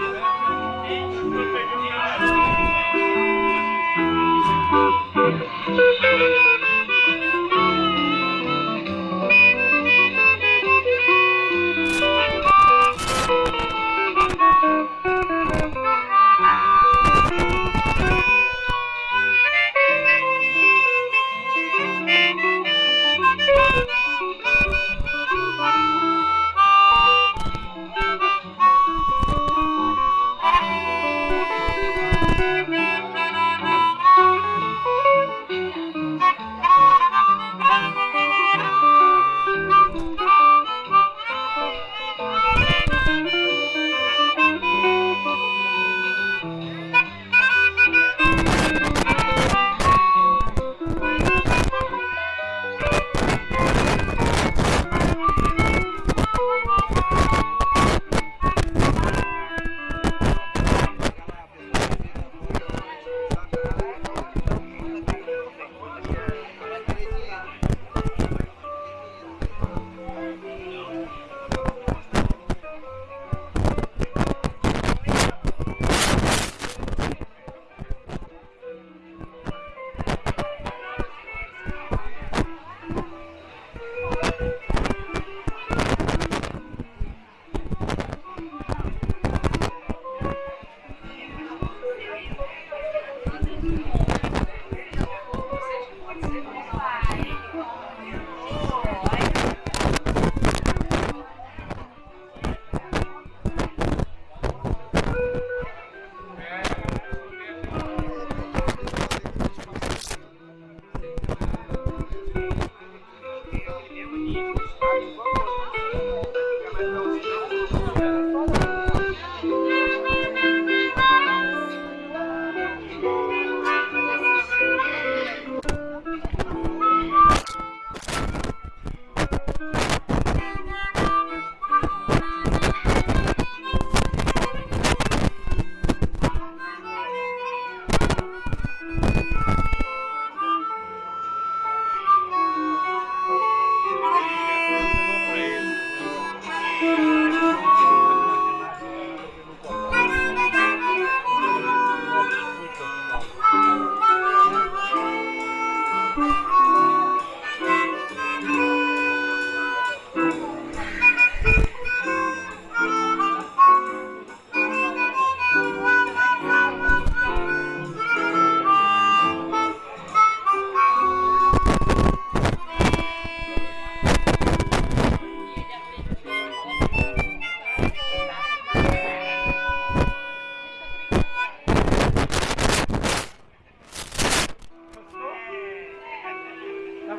Não pegamos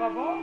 가고